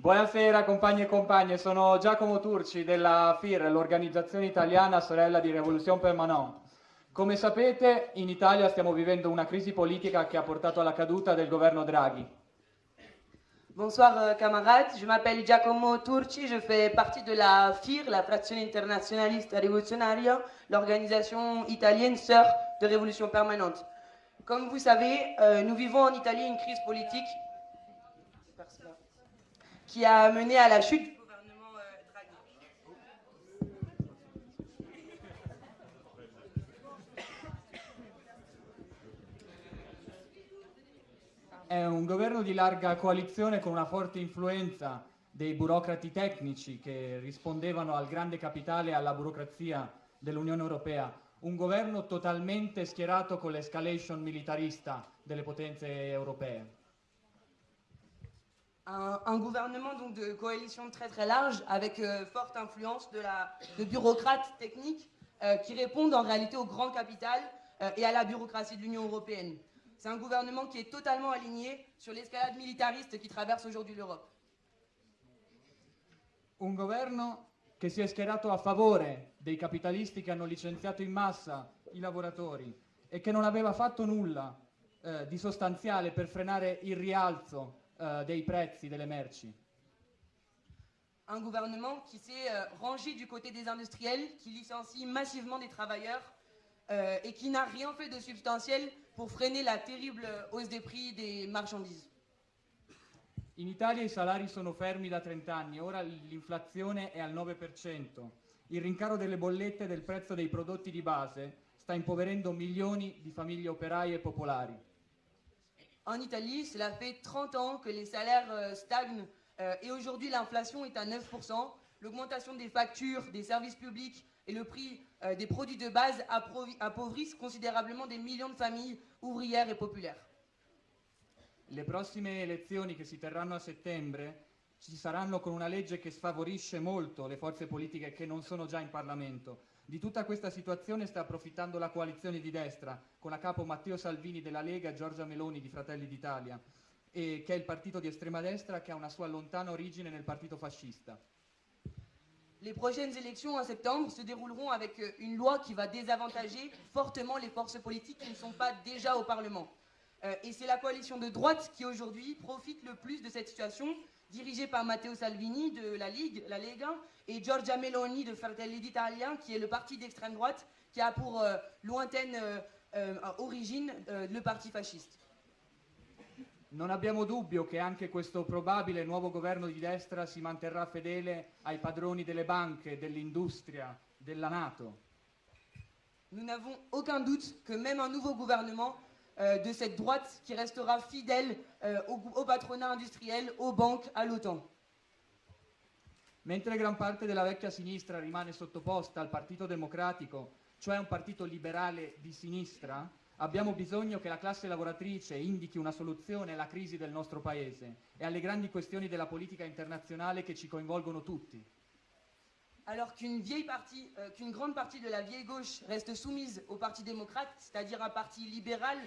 Buonasera compagni e compagne, sono Giacomo Turci della FIR, l'organizzazione italiana sorella di Revolution Permanente. Come sapete in Italia stiamo vivendo una crisi politica che ha portato alla caduta del governo Draghi. Bonsoir euh, camarades, je m'appelle Giacomo Turci, je fais partie de la FIR, la Frazione Internazionalista Rivoluzionaria, l'organisation italienne sœur de Révolution Permanente. Comme vous savez, euh, nous vivons en Italie une crise politique qui a mené à la chute du gouvernement euh, Draghi. È un governo di larga coalizione con una forte influenza dei burocrati tecnici che rispondevano al grande capitale e alla burocrazia dell'Unione Europea. Un governo totalmente schierato con l'escalation militarista delle potenze europee. Un, gouvernement donc de coalition très très large avec euh, forte influence de, la, de bureaucrates techniques euh, qui répondent en réalité au grand capital euh, et à la bureaucratie de l'Union européenne. C'est un gouvernement qui est totalement aligné sur l'escalade militariste qui traverse aujourd'hui l'Europe. Un governo che si è schierato a favore dei capitalisti che hanno licenziato in massa i lavoratori e che non aveva fatto nulla eh, di sostanziale per frenare il rialzo eh, dei prezzi delle merci. Un gouvernement qui s'est euh, rangé du côté des industriels, qui licencie massivement des travailleurs euh, et qui n'a rien fait de substantiel pour freiner la terrible hausse des prix des marchandises. In Italia i salari sono fermi da 30 anni, ora l'inflazione è al 9%. Il rincaro delle bollette e del prezzo dei prodotti di base sta impoverendo milioni di famiglie operaie e popolari. En Italie, cela fait 30 ans que les salaires euh, stagnent euh, et aujourd'hui l'inflation est à 9%. L'augmentation des factures, des services publics et le prix euh, des produits de base appauvrissent considérablement des millions de familles ouvrières et populaires. Le prossime elezioni che si terranno a settembre ci saranno con una legge che sfavorisce molto le forze politiche che non sono già in Parlamento. Di tutta questa situazione sta approfittando la coalizione di destra, con a capo Matteo Salvini della Lega e Giorgia Meloni di Fratelli d'Italia, che è il partito di estrema destra che ha una sua lontana origine nel partito fascista. Les prochaines élections en septembre se dérouleront avec euh, une loi qui va désavantager fortement les forces politiques qui ne sont pas déjà au Parlement. Euh, et c'est la coalition de droite qui aujourd'hui profite le plus de cette situation, dirigée par Matteo Salvini de la Ligue, la Lega, et Giorgia Meloni de Fratelli d'Italia, qui est le parti d'extrême droite, qui a pour euh, lointaine euh, euh, origine euh, le parti fasciste. Non abbiamo dubbio che anche questo probabile nuovo governo di destra si manterrà fedele ai padroni delle banche, dell'industria, della Nato. Nous n'avons aucun doute que même un nouveau gouvernement de cette droite qui restera fidèle euh, au, au patronat industriel, aux banques, à l'OTAN. Mentre gran parte della vecchia sinistra rimane sottoposta al Partito Democratico, cioè un partito liberale di sinistra, abbiamo bisogno che la classe lavoratrice indichi una soluzione alla crisi del nostro paese e alle grandi questioni della politica internazionale che ci coinvolgono tutti. Alors qu'une euh, qu'une grande partie de la vieille gauche reste soumise au Parti démocrate, c'est-à-dire un parti libéral,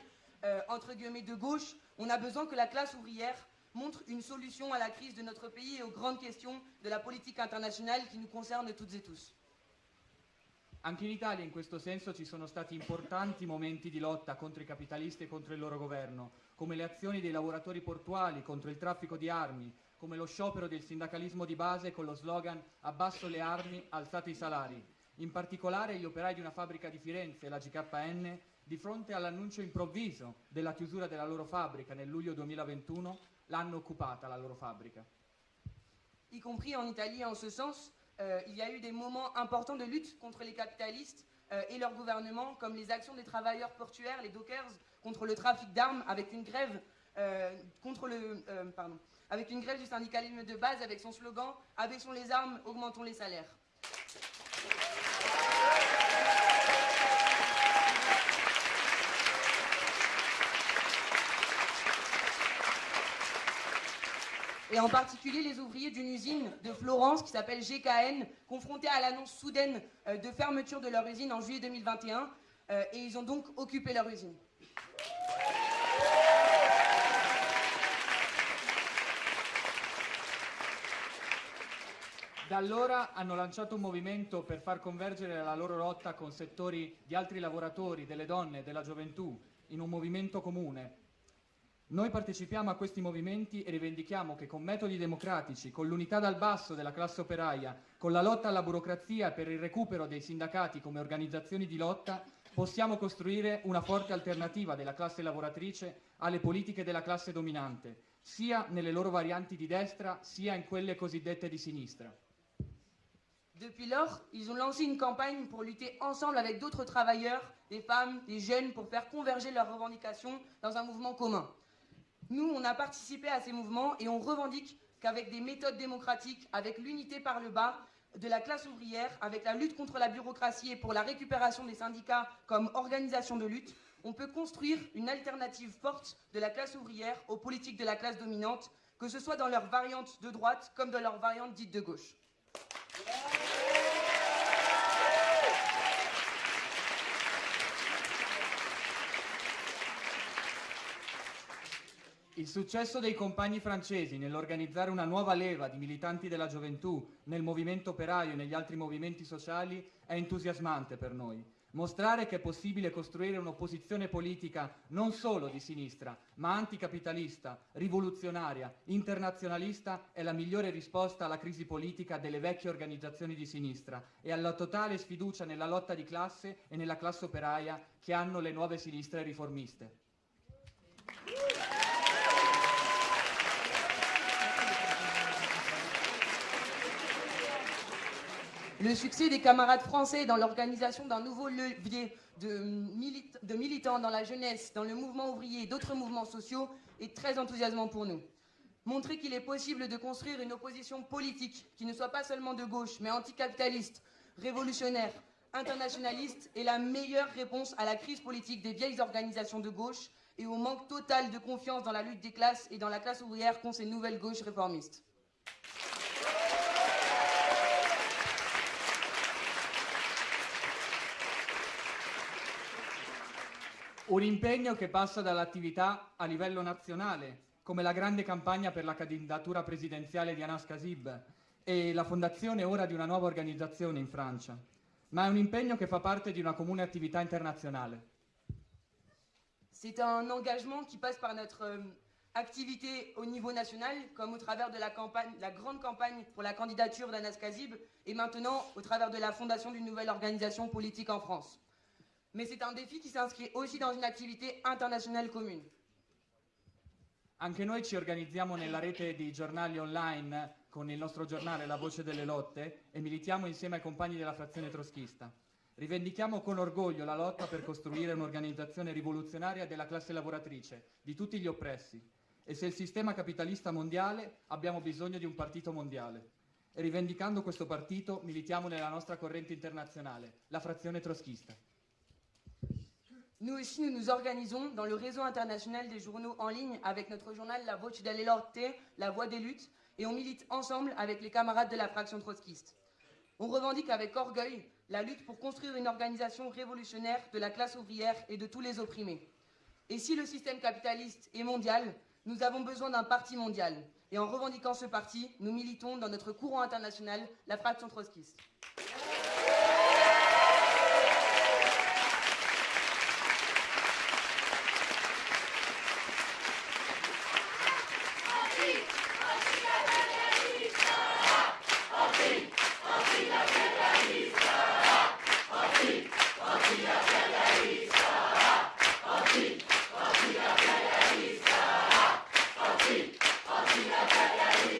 euh, entre guillemets de gauche, on a besoin que la classe ouvrière montre une solution à la crise de notre pays et aux grandes questions de la politique internationale qui nous concernent toutes et tous. Anche in Italia in questo senso ci sono stati importanti momenti di lotta contro i capitalisti e contro il loro governo, come le azioni dei lavoratori portuali contro il traffico di armi, come lo sciopero del sindacalismo di base con lo slogan Abbasso le armi, alzate i salari. In particolare gli operai di una fabbrica di Firenze, la GKN, di fronte all'annuncio improvviso della chiusura della loro fabbrica nel luglio 2021, l'hanno occupata la loro fabbrica. y compris en Italie en ce sens. Euh, il y a eu des moments importants de lutte contre les capitalistes euh, et leur gouvernement, comme les actions des travailleurs portuaires, les dockers, contre le trafic d'armes, avec une grève euh, contre le, pardon, avec une grève du syndicalisme de base, avec son slogan "Abaissons les armes, augmentons les salaires". Et en particulier les ouvriers d'une usine de Florence qui s'appelle GKN, confrontés à l'annonce soudaine euh, de fermeture de leur usine en juillet 2021, euh, et ils ont donc occupé leur usine. Da allora hanno lanciato un movimento per far convergere la loro lotta con settori di altri lavoratori, delle donne, della gioventù, in un movimento comune. Noi partecipiamo a questi movimenti e rivendichiamo che con metodi democratici, con l'unità dal basso della classe operaia, con la lotta alla burocrazia per il recupero dei sindacati come organizzazioni di lotta, possiamo costruire una forte alternativa della classe lavoratrice alle politiche della classe dominante, sia nelle loro varianti di destra, sia in quelle cosiddette di sinistra. Depuis lors, ils ont lancé une campagne pour lutter ensemble avec d'autres travailleurs, des femmes, des jeunes, pour faire converger leurs revendications dans un mouvement commun. Nous, on a participé à ces mouvements et on revendique qu'avec des méthodes démocratiques, avec l'unité par le bas de la classe ouvrière, avec la lutte contre la bureaucratie et pour la récupération des syndicats comme organisation de lutte, on peut construire une alternative forte de la classe ouvrière aux politiques de la classe dominante, que ce soit dans leur variante de droite comme dans leur variante dite de gauche. Il successo dei compagni francesi nell'organizzare una nuova leva di militanti della gioventù nel movimento operaio e negli altri movimenti sociali è entusiasmante per noi. Mostrare che è possibile costruire un'opposizione politica non solo di sinistra, ma anticapitalista, rivoluzionaria, internazionalista è la migliore risposta alla crisi politica delle vecchie organizzazioni di sinistra e alla totale sfiducia nella lotta di classe e nella classe operaia che hanno le nuove sinistre riformiste. Le succès des camarades français dans l'organisation d'un nouveau levier de, milit de, militants dans la jeunesse, dans le mouvement ouvrier et d'autres mouvements sociaux est très enthousiasmant pour nous. Montrer qu'il est possible de construire une opposition politique qui ne soit pas seulement de gauche, mais anticapitaliste, révolutionnaire, internationaliste est la meilleure réponse à la crise politique des vieilles organisations de gauche et au manque total de confiance dans la lutte des classes et dans la classe ouvrière qu'ont ces nouvelles gauches réformistes. Un impegno che passa dall'attività a livello nazionale, come la grande campagna per la candidatura presidenziale di Anas Kasib e la fondazione ora di una nuova organizzazione in Francia, ma è un impegno che fa parte di una comune attività internazionale. C'est un engagement qui passe par notre euh, activité au niveau national, comme au travers de la, campagne, la grande campagne pour la candidature d'Anas Kazib, et maintenant au travers de la fondation d'une nouvelle organisation politique en France. Mais c'est un défi qui s'inscrit aussi dans une activité internationale commune. Anche noi ci organizziamo nella rete di giornali online con il nostro giornale La Voce delle Lotte e militiamo insieme ai compagni della frazione troschista. Rivendichiamo con orgoglio la lotta per costruire un'organizzazione rivoluzionaria della classe lavoratrice, di tutti gli oppressi. E se il sistema capitalista mondiale, abbiamo bisogno di un partito mondiale. E rivendicando questo partito militiamo nella nostra corrente internazionale, la frazione troschista. Nous aussi, nous nous organisons dans le réseau international des journaux en ligne avec notre journal La Voce delle Lotte, La Voix des Luttes, et on milite ensemble avec les camarades de la fraction trotskiste. On revendique avec orgueil la lutte pour construire une organisation révolutionnaire de la classe ouvrière et de tous les opprimés. Et si le système capitaliste est mondial, nous avons besoin d'un parti mondial. Et en revendiquant ce parti, nous militons dans notre courant international, la fraction trotskiste.